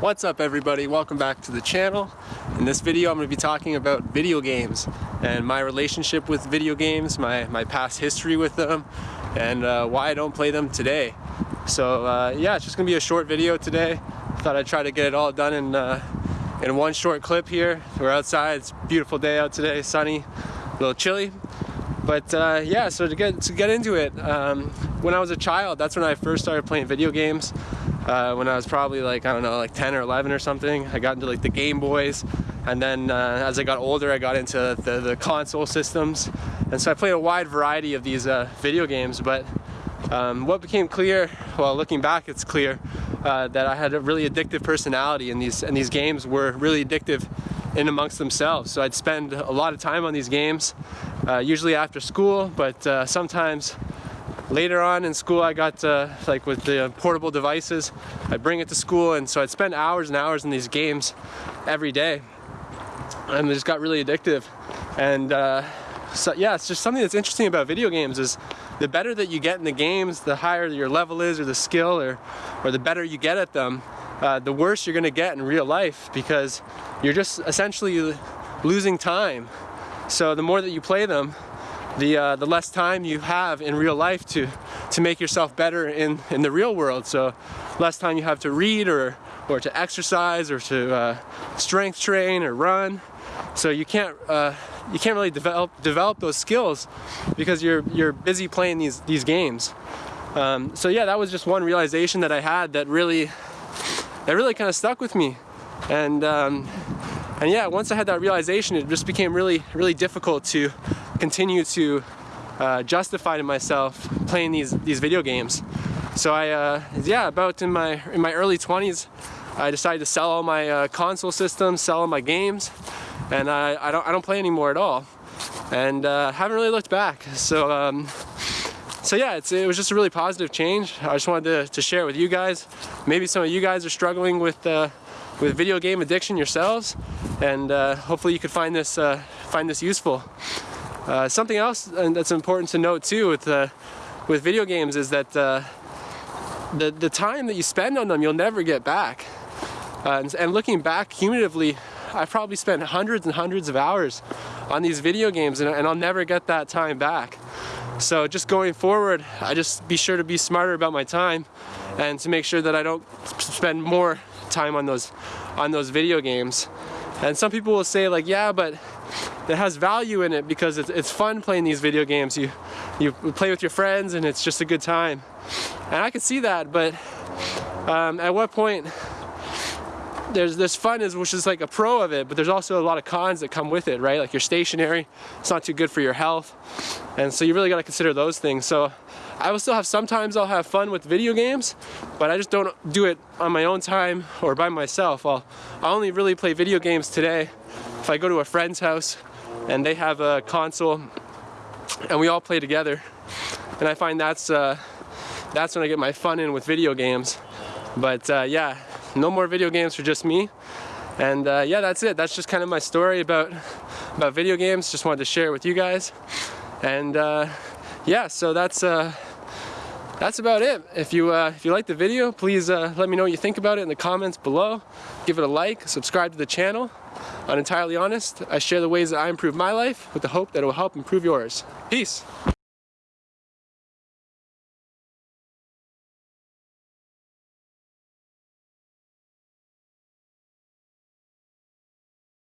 What's up everybody? Welcome back to the channel. In this video I'm going to be talking about video games and my relationship with video games, my, my past history with them, and uh, why I don't play them today. So uh, yeah, it's just going to be a short video today. Thought I'd try to get it all done in, uh, in one short clip here. We're outside, it's a beautiful day out today, sunny, a little chilly. But uh, yeah, so to get, to get into it, um, when I was a child, that's when I first started playing video games uh, when I was probably like, I don't know, like 10 or 11 or something. I got into like the Game Boys and then uh, as I got older I got into the, the, console systems and so I played a wide variety of these uh, video games but um, what became clear, well looking back it's clear uh, that I had a really addictive personality and these, and these games were really addictive in amongst themselves. So I'd spend a lot of time on these games, uh, usually after school, but uh, sometimes Later on in school I got uh, like with the portable devices, I'd bring it to school and so I'd spend hours and hours in these games every day. And it just got really addictive. And uh, so yeah it's just something that's interesting about video games is the better that you get in the games the higher your level is or the skill or or the better you get at them uh, the worse you're gonna get in real life because you're just essentially losing time. So the more that you play them the, uh, the less time you have in real life to, to make yourself better in, in the real world. So less time you have to read or, or to exercise or to uh, strength train or run. So you can't, uh, you can't really develop, develop those skills because you're, you're busy playing these, these games. Um, so yeah, that was just one realization that I had that really, that really kind of stuck with me. And, um, and yeah, once I had that realization, it just became really, really difficult to continue to uh, justify to myself playing these these video games. So I, uh, yeah, about in my in my early 20s, I decided to sell all my uh, console systems, sell all my games, and I, I don't I don't play anymore at all, and uh, haven't really looked back. So. Um, so yeah, it was just a really positive change. I just wanted to, to, share it with you guys. Maybe some of you guys are struggling with uh, with video game addiction yourselves, and uh, hopefully you could find this find this useful. Uh, something else that's important to note too with uh, with video games is that uh, the the time that you spend on them you'll never get back. Uh, and, and, looking back cumulatively, I've probably spent hundreds and hundreds of hours on these video games, and, and I'll never get that time back. So just going forward, I just be sure to be smarter about my time, and to make sure that I don't spend more time on those on those video games. And some people will say like, yeah, but it has value in it because it's, it's fun playing these video games. You, you play with your friends and it's just a good time. And I can see that, but um, at what point there's this fun is which is like a pro of it, but there's also a lot of cons that come with it, right? Like you're stationary, it's not too good for your health. And so you really gotta consider those things. So I will still have, sometimes I'll have fun with video games, but I just don't do it on my own time or by myself. I'll, I only really play video games today if I go to a friend's house and they have a console and we all play together. And I find that's, uh, that's when I get my fun in with video games. But uh, yeah, no more video games for just me. And uh, yeah, that's it. That's just kind of my story about, about video games. Just wanted to share it with you guys. And uh, yeah, so that's, uh, that's about it. If you, uh, if you like the video, please uh, let me know what you think about it in the comments below. Give it a like, subscribe to the channel. On Entirely Honest, I share the ways that I improve my life with the hope that it will help improve yours. Peace.